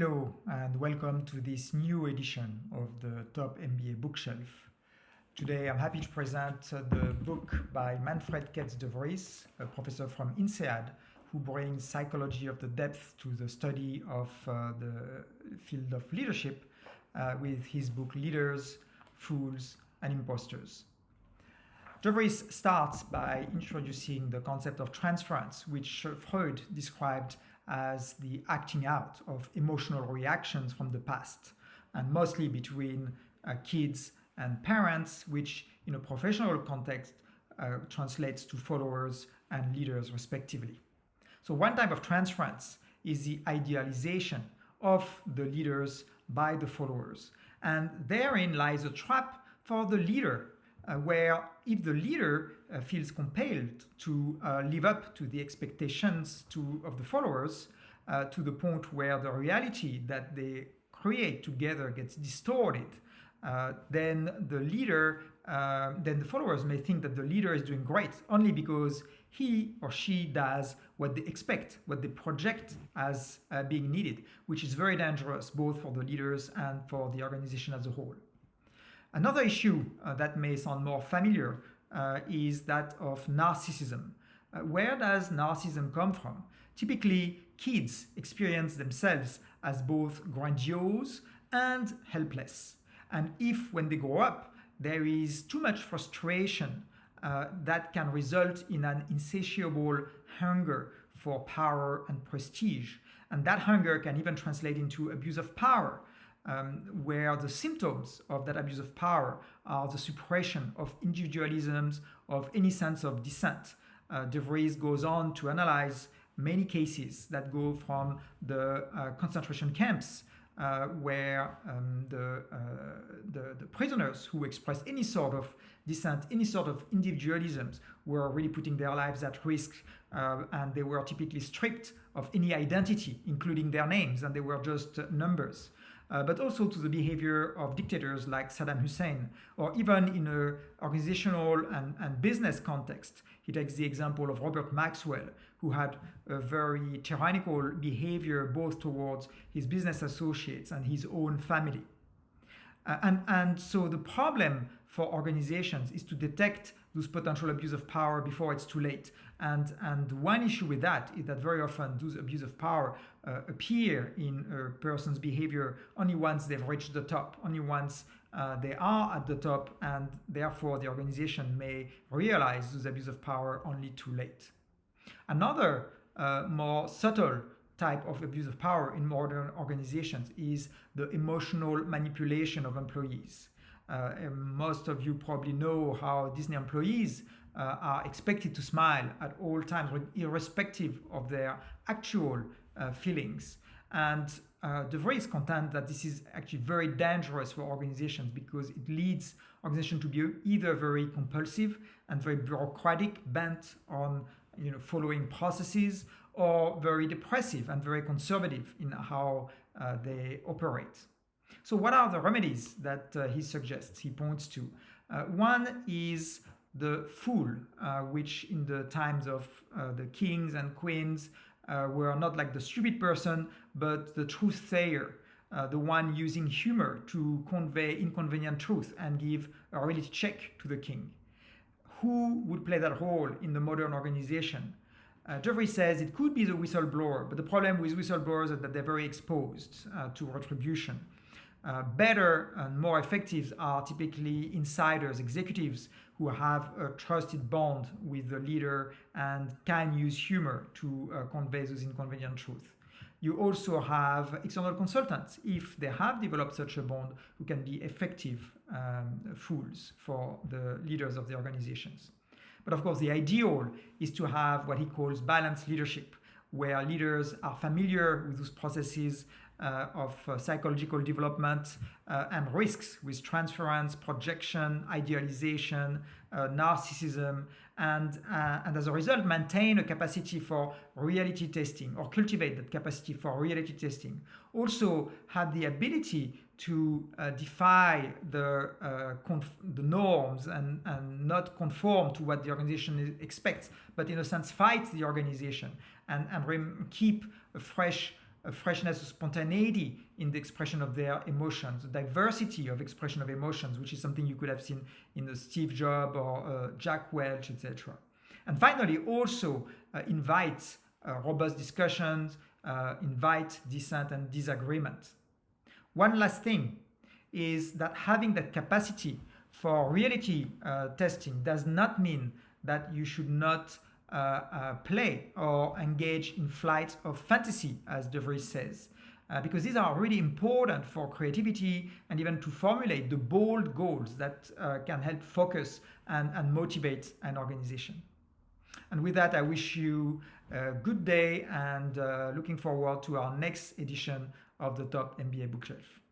Hello and welcome to this new edition of the Top MBA Bookshelf. Today I'm happy to present the book by Manfred Kets de Vries, a professor from INSEAD, who brings psychology of the depth to the study of uh, the field of leadership uh, with his book Leaders, Fools and Imposters. De Vries starts by introducing the concept of transference, which Freud described as the acting out of emotional reactions from the past, and mostly between uh, kids and parents, which in a professional context uh, translates to followers and leaders respectively. So one type of transference is the idealization of the leaders by the followers. And therein lies a trap for the leader uh, where if the leader uh, feels compelled to uh, live up to the expectations to, of the followers uh, to the point where the reality that they create together gets distorted, uh, then the leader, uh, then the followers may think that the leader is doing great only because he or she does what they expect, what they project as being needed, which is very dangerous both for the leaders and for the organization as a whole. Another issue uh, that may sound more familiar uh, is that of narcissism. Uh, where does narcissism come from? Typically, kids experience themselves as both grandiose and helpless. And if, when they grow up, there is too much frustration uh, that can result in an insatiable hunger for power and prestige. And that hunger can even translate into abuse of power, um, where the symptoms of that abuse of power are the suppression of individualisms, of any sense of dissent. Uh, De Vries goes on to analyze many cases that go from the uh, concentration camps uh, where um, the, uh, the, the, prisoners who express any sort of dissent, any sort of individualisms were really putting their lives at risk uh, and they were typically stripped of any identity, including their names, and they were just numbers uh, but also to the behavior of dictators like Saddam Hussein, or even in an organizational and, and business context. He takes the example of Robert Maxwell, who had a very tyrannical behavior both towards his business associates and his own family. Uh, and, and so the problem for organizations is to detect those potential abuse of power before it's too late. And, and one issue with that is that very often those abuse of power uh, appear in a person's behavior only once they've reached the top, only once uh, they are at the top, and therefore the organization may realize those abuse of power only too late. Another uh, more subtle type of abuse of power in modern organizations is the emotional manipulation of employees. Uh, most of you probably know how Disney employees uh, are expected to smile at all times, irrespective of their actual uh, feelings. And uh, De Vries contend that this is actually very dangerous for organizations because it leads organizations to be either very compulsive and very bureaucratic, bent on you know, following processes, or very depressive and very conservative in how uh, they operate. So what are the remedies that uh, he suggests, he points to? Uh, one is the fool, uh, which in the times of uh, the kings and queens uh, were not like the stupid person, but the truth sayer, uh, the one using humor to convey inconvenient truth and give a reality check to the king. Who would play that role in the modern organization? Uh, Vries says it could be the whistleblower, but the problem with whistleblowers is that they're very exposed uh, to retribution. Uh, better and more effective are typically insiders, executives who have a trusted bond with the leader and can use humor to uh, convey those inconvenient truths. You also have external consultants, if they have developed such a bond, who can be effective um, fools for the leaders of the organizations. But of course, the ideal is to have what he calls balanced leadership, where leaders are familiar with those processes uh, of uh, psychological development uh, and risks with transference, projection, idealization, narcissism, and, and as a result maintain a capacity for reality testing or cultivate that capacity for reality testing. Also have the ability to uh, defy the, uh, the norms and, and not conform to what the organization expects, but in a sense fight the organization and, and keep a fresh a freshness, a spontaneity in the expression of their emotions, a diversity of expression of emotions, which is something you could have seen in the Steve Jobs or uh, Jack Welch, etc. And finally, also uh, invite uh, robust discussions, uh, invite dissent and disagreement. One last thing is that having that capacity for reality uh, testing does not mean that you should not play or engage in flights of fantasy, as De Vries says. Uh, because these are really important for creativity and even to formulate the bold goals that uh, can help focus and, and motivate an organization. And with that, I wish you a good day and uh, looking forward to our next edition of the Top MBA Bookshelf.